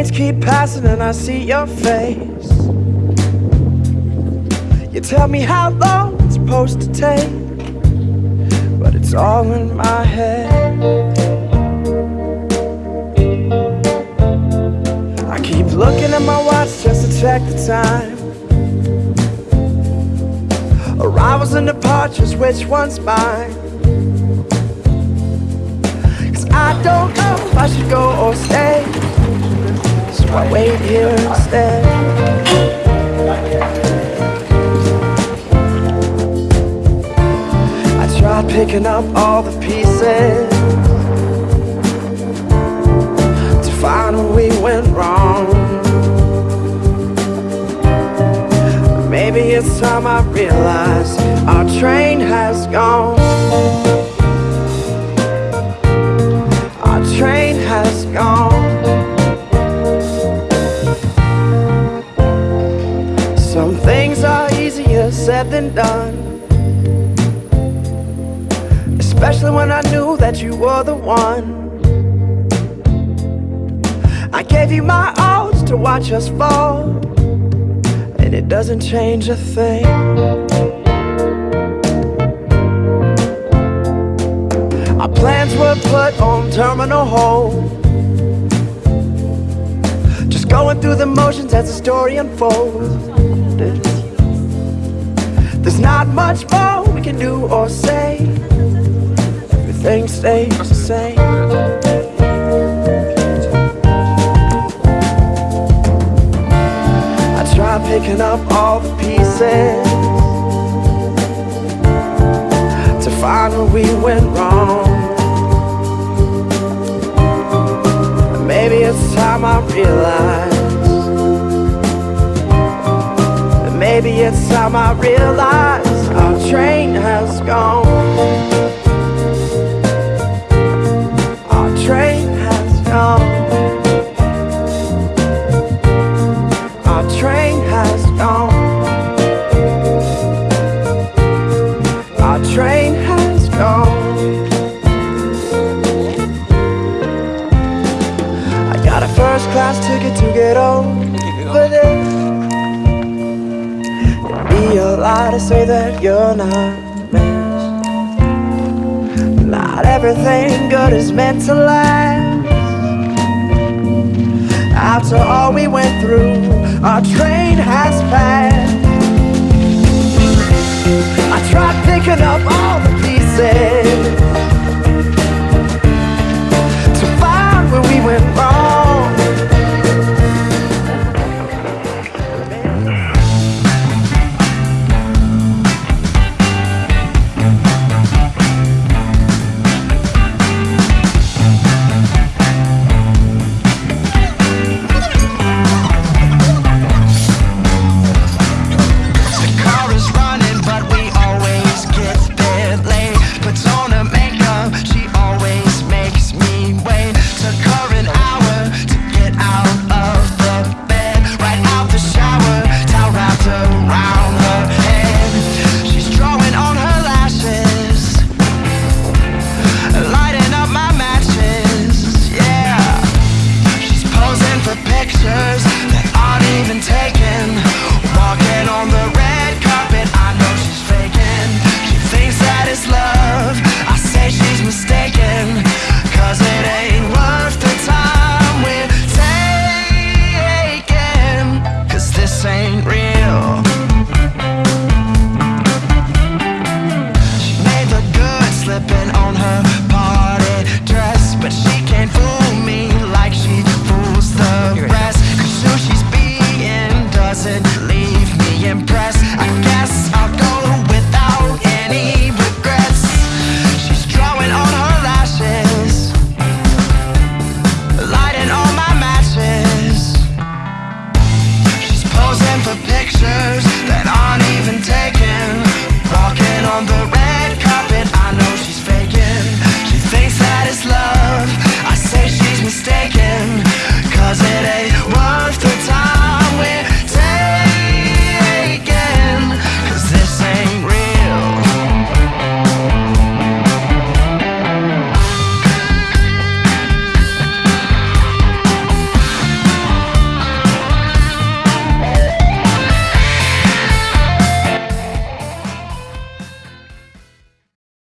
trains keep passing and I see your face. You tell me how long it's supposed to take, but it's all in my head. I keep looking at my watch just to check the time. Arrivals and departures, which one's mine? Cause I don't know if I should go or stay. I wait here instead. I tried picking up all the pieces to find where we went wrong. Maybe it's time I realize our train has gone. Said done. Especially when I knew that you were the one. I gave you my all to watch us fall and it doesn't change a thing. Our plans were put on terminal hold. Just going through the motions as the story unfolds. There's not much more we can do or say. Everything stays the same. I tried picking up all the pieces to find where we went wrong. Maybe it's time I realize. Maybe it's time I realize our train has gone. Our train has gone. Our train has gone. Our train has gone. I got a first class ticket to get over there. Be a lie to say that you're not missed. Not everything good is meant to last. After all we went through, our train has passed.